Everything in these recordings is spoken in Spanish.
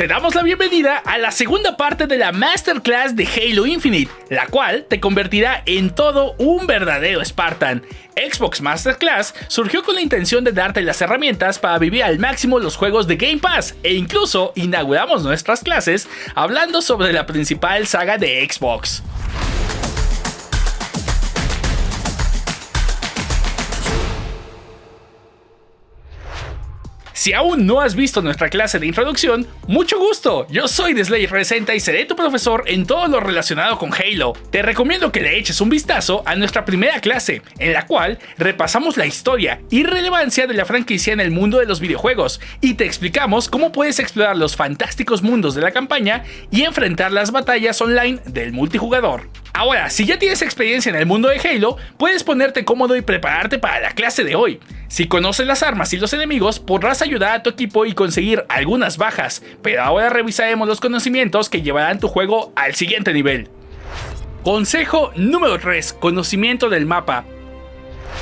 Te damos la bienvenida a la segunda parte de la Masterclass de Halo Infinite, la cual te convertirá en todo un verdadero Spartan. Xbox Masterclass surgió con la intención de darte las herramientas para vivir al máximo los juegos de Game Pass e incluso inauguramos nuestras clases hablando sobre la principal saga de Xbox. Si aún no has visto nuestra clase de introducción, mucho gusto, yo soy Deslay Resenta y seré tu profesor en todo lo relacionado con Halo. Te recomiendo que le eches un vistazo a nuestra primera clase, en la cual repasamos la historia y relevancia de la franquicia en el mundo de los videojuegos, y te explicamos cómo puedes explorar los fantásticos mundos de la campaña y enfrentar las batallas online del multijugador. Ahora, si ya tienes experiencia en el mundo de Halo, puedes ponerte cómodo y prepararte para la clase de hoy. Si conoces las armas y los enemigos, podrás ayudar a tu equipo y conseguir algunas bajas, pero ahora revisaremos los conocimientos que llevarán tu juego al siguiente nivel. Consejo número 3. Conocimiento del mapa.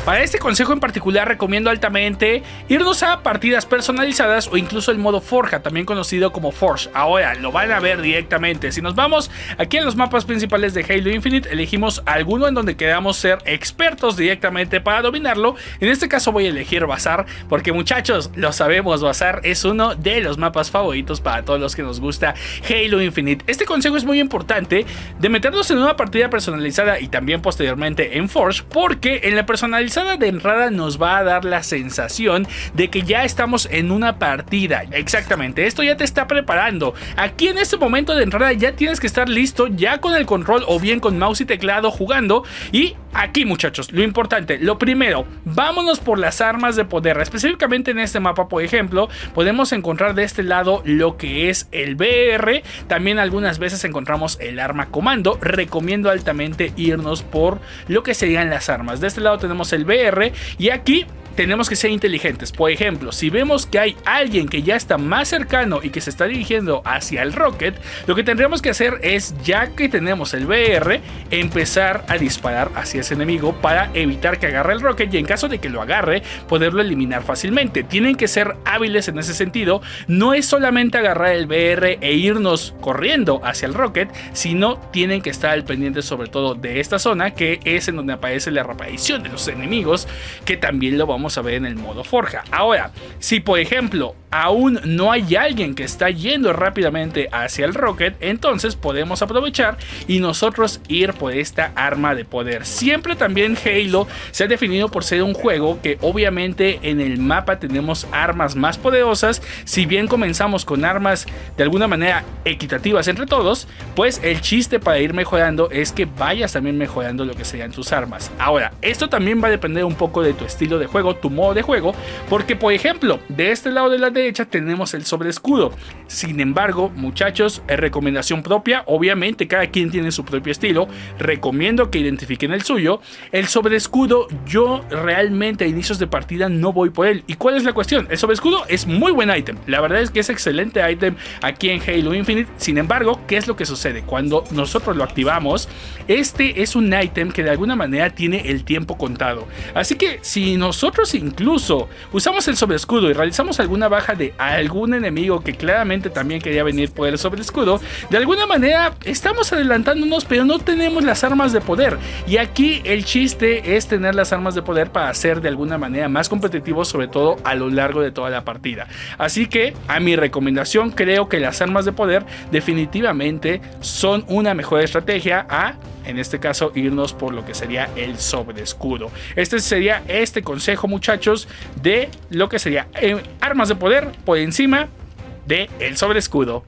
Para este consejo en particular recomiendo altamente irnos a partidas personalizadas o incluso el modo Forja, también conocido como Forge. Ahora lo van a ver directamente. Si nos vamos aquí en los mapas principales de Halo Infinite, elegimos alguno en donde queramos ser expertos directamente para dominarlo. En este caso voy a elegir Bazar porque muchachos, lo sabemos, Bazar es uno de los mapas favoritos para todos los que nos gusta Halo Infinite. Este consejo es muy importante de meternos en una partida personalizada y también posteriormente en Forge porque en la personalización de entrada nos va a dar la sensación de que ya estamos en una partida. Exactamente, esto ya te está preparando. Aquí en este momento de entrada ya tienes que estar listo ya con el control o bien con mouse y teclado jugando y Aquí muchachos, lo importante, lo primero, vámonos por las armas de poder. Específicamente en este mapa, por ejemplo, podemos encontrar de este lado lo que es el BR. También algunas veces encontramos el arma comando. Recomiendo altamente irnos por lo que serían las armas. De este lado tenemos el BR y aquí tenemos que ser inteligentes. Por ejemplo, si vemos que hay alguien que ya está más cercano y que se está dirigiendo hacia el rocket, lo que tendríamos que hacer es, ya que tenemos el BR, empezar a disparar hacia ese enemigo para evitar que agarre el rocket y en caso de que lo agarre, poderlo eliminar fácilmente. Tienen que ser hábiles en ese sentido. No es solamente agarrar el BR e irnos corriendo hacia el rocket, sino tienen que estar al pendiente sobre todo de esta zona, que es en donde aparece la reaparición de los enemigos, que también lo vamos a ver en el modo forja. Ahora, si por ejemplo aún no hay alguien que está yendo rápidamente hacia el rocket, entonces podemos aprovechar y nosotros ir por esta arma de poder. Siempre también Halo se ha definido por ser un juego que obviamente en el mapa tenemos armas más poderosas. Si bien comenzamos con armas de alguna manera equitativas entre todos, pues el chiste para ir mejorando es que vayas también mejorando lo que serían tus armas. Ahora, esto también va a depender un poco de tu estilo de juego, tu modo de juego, porque por ejemplo, de este lado de la derecha tenemos el sobre escudo. Sin embargo, muchachos, es recomendación propia, obviamente cada quien tiene su propio estilo, recomiendo que identifiquen el suyo. El sobre escudo, yo realmente a inicios de partida no voy por él. ¿Y cuál es la cuestión? El sobre escudo es muy buen ítem, la verdad es que es excelente ítem aquí en Halo Infinite. Sin embargo, ¿qué es lo que sucede? Cuando nosotros lo activamos, este es un ítem que de alguna manera tiene el tiempo contado. Así que si nosotros incluso usamos el sobre escudo y realizamos alguna baja de algún enemigo que claramente también quería venir por el sobre escudo, de alguna manera estamos adelantándonos pero no tenemos las armas de poder. Y aquí el chiste es tener las armas de poder para ser de alguna manera más competitivos sobre todo a lo largo de toda la partida. Así que a mi recomendación creo que las armas de poder definitivamente son una mejor estrategia a en este caso irnos por lo que sería el sobre escudo. Este sería este consejo muchachos de lo que sería eh, armas de poder por encima de el sobre escudo.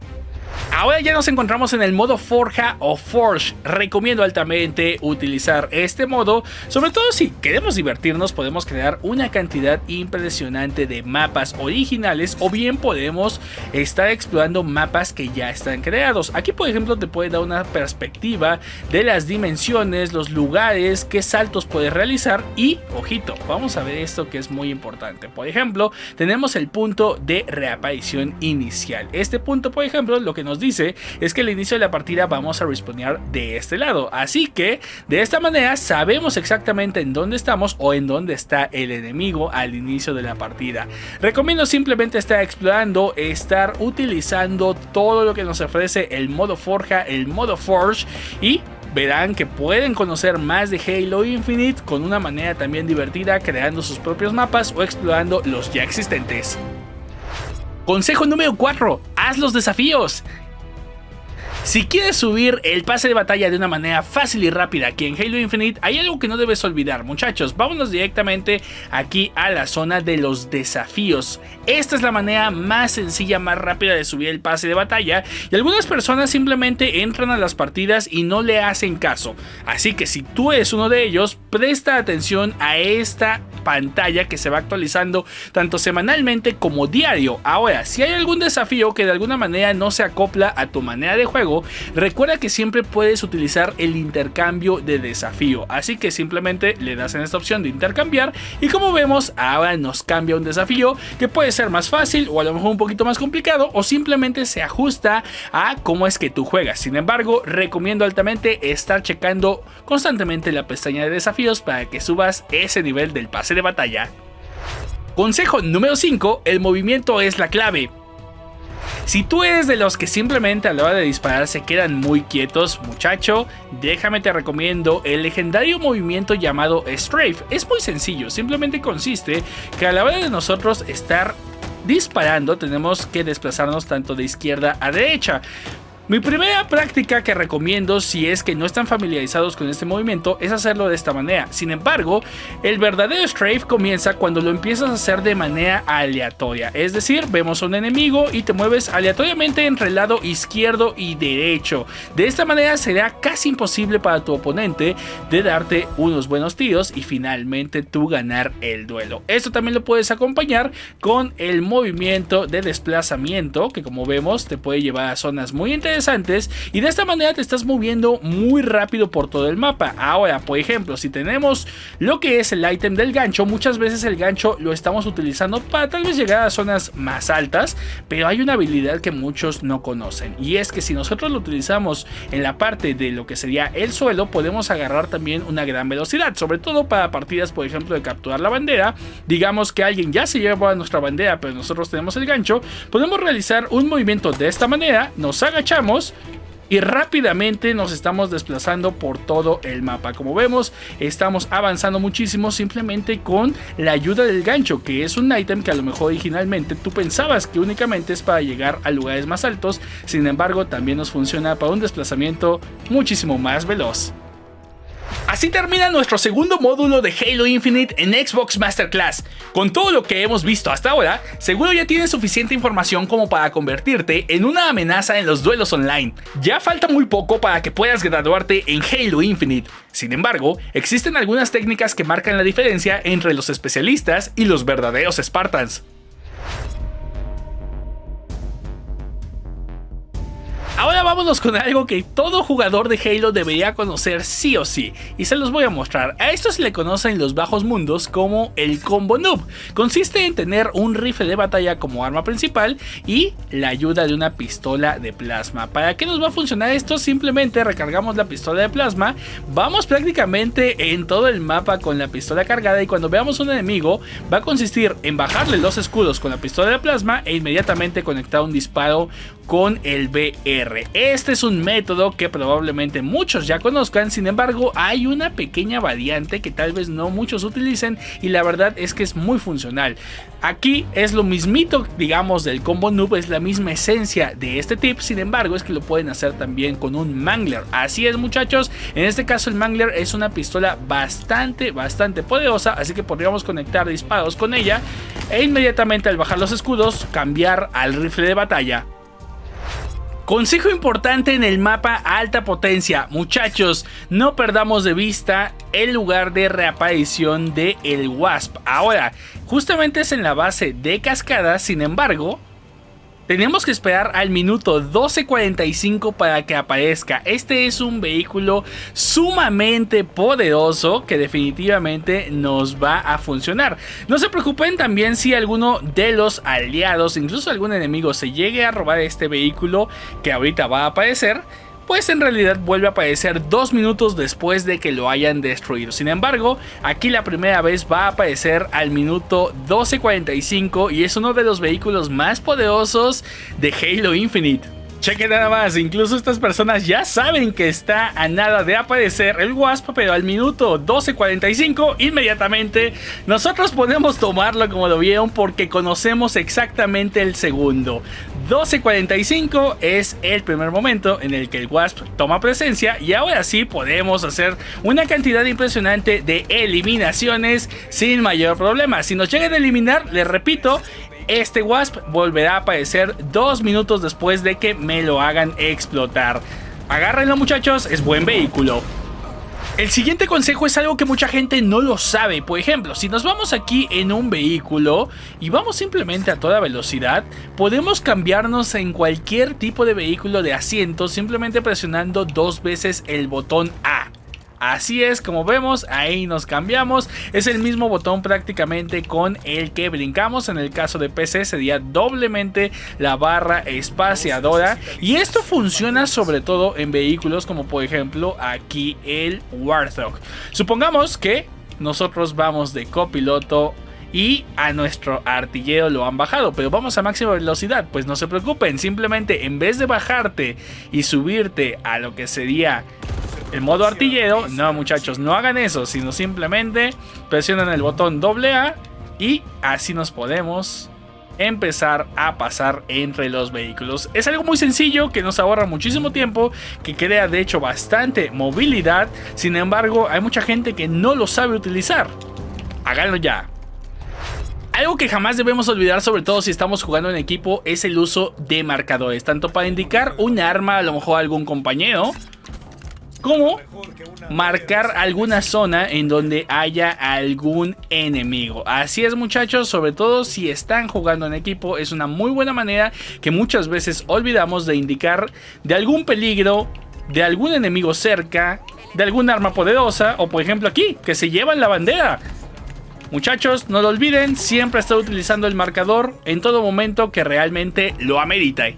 Ahora ya nos encontramos en el modo Forja o Forge. Recomiendo altamente utilizar este modo, sobre todo si queremos divertirnos, podemos crear una cantidad impresionante de mapas originales o bien podemos estar explorando mapas que ya están creados. Aquí por ejemplo te puede dar una perspectiva de las dimensiones, los lugares, qué saltos puedes realizar y, ojito, vamos a ver esto que es muy importante. Por ejemplo, tenemos el punto de reaparición inicial. Este punto por ejemplo lo que nos dice es que al inicio de la partida vamos a respawnear de este lado. Así que de esta manera sabemos exactamente en dónde estamos o en dónde está el enemigo al inicio de la partida. Recomiendo simplemente estar explorando, estar utilizando todo lo que nos ofrece el modo forja, el modo forge y verán que pueden conocer más de Halo Infinite con una manera también divertida creando sus propios mapas o explorando los ya existentes. Consejo número 4. Haz los desafíos. Si quieres subir el pase de batalla de una manera fácil y rápida aquí en Halo Infinite, hay algo que no debes olvidar, muchachos. Vámonos directamente aquí a la zona de los desafíos. Esta es la manera más sencilla, más rápida de subir el pase de batalla y algunas personas simplemente entran a las partidas y no le hacen caso. Así que si tú eres uno de ellos, presta atención a esta pantalla que se va actualizando tanto semanalmente como diario. Ahora, si hay algún desafío que de alguna manera no se acopla a tu manera de recuerda que siempre puedes utilizar el intercambio de desafío. Así que simplemente le das en esta opción de intercambiar y como vemos ahora nos cambia un desafío que puede ser más fácil o a lo mejor un poquito más complicado o simplemente se ajusta a cómo es que tú juegas. Sin embargo, recomiendo altamente estar checando constantemente la pestaña de desafíos para que subas ese nivel del pase de batalla. Consejo número 5, el movimiento es la clave. Si tú eres de los que simplemente a la hora de disparar se quedan muy quietos, muchacho, déjame te recomiendo el legendario movimiento llamado Strafe. Es muy sencillo, simplemente consiste que a la hora de nosotros estar disparando tenemos que desplazarnos tanto de izquierda a derecha. Mi primera práctica que recomiendo si es que no están familiarizados con este movimiento es hacerlo de esta manera. Sin embargo, el verdadero strafe comienza cuando lo empiezas a hacer de manera aleatoria. Es decir, vemos a un enemigo y te mueves aleatoriamente entre el lado izquierdo y derecho. De esta manera será casi imposible para tu oponente de darte unos buenos tiros y finalmente tú ganar el duelo. Esto también lo puedes acompañar con el movimiento de desplazamiento que como vemos te puede llevar a zonas muy interesantes antes y de esta manera te estás moviendo muy rápido por todo el mapa. Ahora, por ejemplo, si tenemos lo que es el ítem del gancho, muchas veces el gancho lo estamos utilizando para tal vez llegar a zonas más altas, pero hay una habilidad que muchos no conocen y es que si nosotros lo utilizamos en la parte de lo que sería el suelo, podemos agarrar también una gran velocidad, sobre todo para partidas, por ejemplo, de capturar la bandera. Digamos que alguien ya se lleva nuestra bandera, pero nosotros tenemos el gancho, podemos realizar un movimiento de esta manera, nos agachamos y rápidamente nos estamos desplazando por todo el mapa. Como vemos, estamos avanzando muchísimo simplemente con la ayuda del gancho, que es un ítem que a lo mejor originalmente tú pensabas que únicamente es para llegar a lugares más altos, sin embargo también nos funciona para un desplazamiento muchísimo más veloz. Así termina nuestro segundo módulo de Halo Infinite en Xbox Masterclass. Con todo lo que hemos visto hasta ahora, seguro ya tienes suficiente información como para convertirte en una amenaza en los duelos online. Ya falta muy poco para que puedas graduarte en Halo Infinite. Sin embargo, existen algunas técnicas que marcan la diferencia entre los especialistas y los verdaderos Spartans. Vámonos con algo que todo jugador de Halo debería conocer sí o sí, y se los voy a mostrar. A esto se le conoce en los bajos mundos como el combo noob. Consiste en tener un rifle de batalla como arma principal y la ayuda de una pistola de plasma. ¿Para qué nos va a funcionar esto? Simplemente recargamos la pistola de plasma, vamos prácticamente en todo el mapa con la pistola cargada y cuando veamos un enemigo va a consistir en bajarle los escudos con la pistola de plasma e inmediatamente conectar un disparo con el BR. Este es un método que probablemente muchos ya conozcan, sin embargo hay una pequeña variante que tal vez no muchos utilicen y la verdad es que es muy funcional. Aquí es lo mismito, digamos, del combo noob, es la misma esencia de este tip, sin embargo es que lo pueden hacer también con un mangler. Así es muchachos, en este caso el mangler es una pistola bastante, bastante poderosa, así que podríamos conectar disparos con ella e inmediatamente al bajar los escudos cambiar al rifle de batalla Consejo importante en el mapa alta potencia, muchachos, no perdamos de vista el lugar de reaparición de el Wasp. Ahora, justamente es en la base de cascada, sin embargo, tenemos que esperar al minuto 12.45 para que aparezca. Este es un vehículo sumamente poderoso que definitivamente nos va a funcionar. No se preocupen también si alguno de los aliados, incluso algún enemigo, se llegue a robar este vehículo que ahorita va a aparecer pues en realidad vuelve a aparecer dos minutos después de que lo hayan destruido. Sin embargo, aquí la primera vez va a aparecer al minuto 12.45 y es uno de los vehículos más poderosos de Halo Infinite. Cheque nada más, incluso estas personas ya saben que está a nada de aparecer el Wasp, pero al minuto 12.45 inmediatamente nosotros podemos tomarlo como lo vieron porque conocemos exactamente el segundo. 12.45 es el primer momento en el que el Wasp toma presencia y ahora sí podemos hacer una cantidad impresionante de eliminaciones sin mayor problema. Si nos llegan a eliminar, les repito, este Wasp volverá a aparecer dos minutos después de que me lo hagan explotar. Agárrenlo muchachos, es buen vehículo. El siguiente consejo es algo que mucha gente no lo sabe. Por ejemplo, si nos vamos aquí en un vehículo y vamos simplemente a toda velocidad, podemos cambiarnos en cualquier tipo de vehículo de asiento simplemente presionando dos veces el botón A. Así es, como vemos, ahí nos cambiamos. Es el mismo botón prácticamente con el que brincamos. En el caso de PC sería doblemente la barra espaciadora. Y esto funciona sobre todo en vehículos como por ejemplo aquí el Warthog. Supongamos que nosotros vamos de copiloto y a nuestro artillero lo han bajado, pero vamos a máxima velocidad, pues no se preocupen, simplemente en vez de bajarte y subirte a lo que sería el modo artillero, no muchachos, no hagan eso, sino simplemente presionan el botón A y así nos podemos empezar a pasar entre los vehículos. Es algo muy sencillo que nos ahorra muchísimo tiempo, que crea de hecho bastante movilidad, sin embargo hay mucha gente que no lo sabe utilizar. Háganlo ya. Algo que jamás debemos olvidar, sobre todo si estamos jugando en equipo, es el uso de marcadores, tanto para indicar un arma, a lo mejor a algún compañero, como marcar alguna zona en donde haya algún enemigo. Así es muchachos, sobre todo si están jugando en equipo, es una muy buena manera que muchas veces olvidamos de indicar de algún peligro, de algún enemigo cerca, de algún arma poderosa o por ejemplo aquí, que se llevan la bandera. Muchachos, no lo olviden, siempre estar utilizando el marcador en todo momento que realmente lo amerita.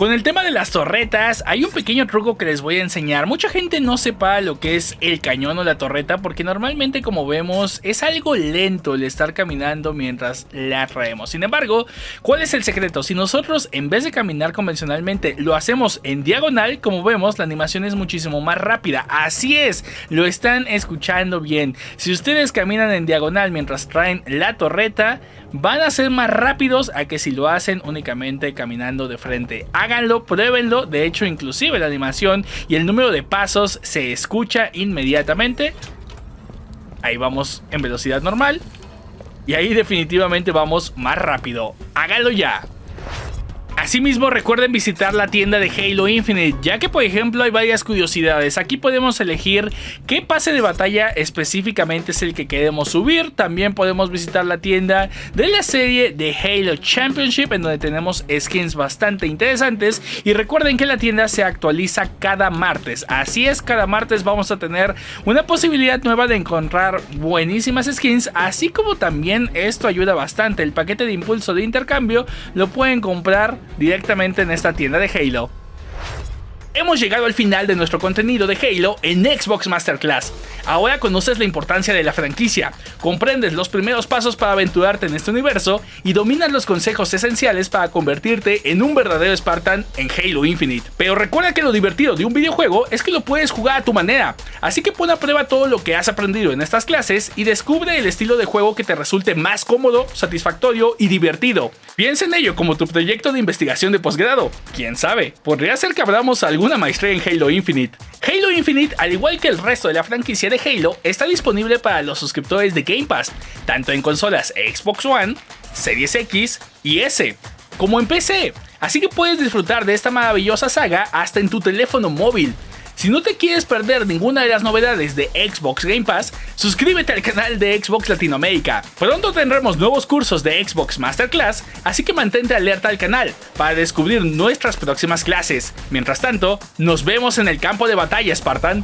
Con el tema de las torretas, hay un pequeño truco que les voy a enseñar. Mucha gente no sepa lo que es el cañón o la torreta porque normalmente como vemos es algo lento el estar caminando mientras la traemos. Sin embargo, ¿cuál es el secreto? Si nosotros en vez de caminar convencionalmente lo hacemos en diagonal, como vemos la animación es muchísimo más rápida. Así es, lo están escuchando bien. Si ustedes caminan en diagonal mientras traen la torreta, van a ser más rápidos a que si lo hacen únicamente caminando de frente. Háganlo, pruébenlo, de hecho inclusive la animación y el número de pasos se escucha inmediatamente. Ahí vamos en velocidad normal. Y ahí definitivamente vamos más rápido. Háganlo ya. Asimismo recuerden visitar la tienda de Halo Infinite, ya que por ejemplo hay varias curiosidades. Aquí podemos elegir qué pase de batalla específicamente es el que queremos subir. También podemos visitar la tienda de la serie de Halo Championship, en donde tenemos skins bastante interesantes. Y recuerden que la tienda se actualiza cada martes. Así es, cada martes vamos a tener una posibilidad nueva de encontrar buenísimas skins, así como también esto ayuda bastante. El paquete de impulso de intercambio lo pueden comprar directamente en esta tienda de Halo. Hemos llegado al final de nuestro contenido de Halo en Xbox Masterclass. Ahora conoces la importancia de la franquicia, comprendes los primeros pasos para aventurarte en este universo y dominas los consejos esenciales para convertirte en un verdadero Spartan en Halo Infinite. Pero recuerda que lo divertido de un videojuego es que lo puedes jugar a tu manera, así que pon a prueba todo lo que has aprendido en estas clases y descubre el estilo de juego que te resulte más cómodo, satisfactorio y divertido. Piensa en ello como tu proyecto de investigación de posgrado. Quién sabe, podría ser que abramos algún una maestría en Halo Infinite. Halo Infinite, al igual que el resto de la franquicia de Halo, está disponible para los suscriptores de Game Pass, tanto en consolas Xbox One, Series X y S, como en PC. Así que puedes disfrutar de esta maravillosa saga hasta en tu teléfono móvil. Si no te quieres perder ninguna de las novedades de Xbox Game Pass, suscríbete al canal de Xbox Latinoamérica. Pronto tendremos nuevos cursos de Xbox Masterclass, así que mantente alerta al canal para descubrir nuestras próximas clases. Mientras tanto, nos vemos en el campo de batalla, Spartan.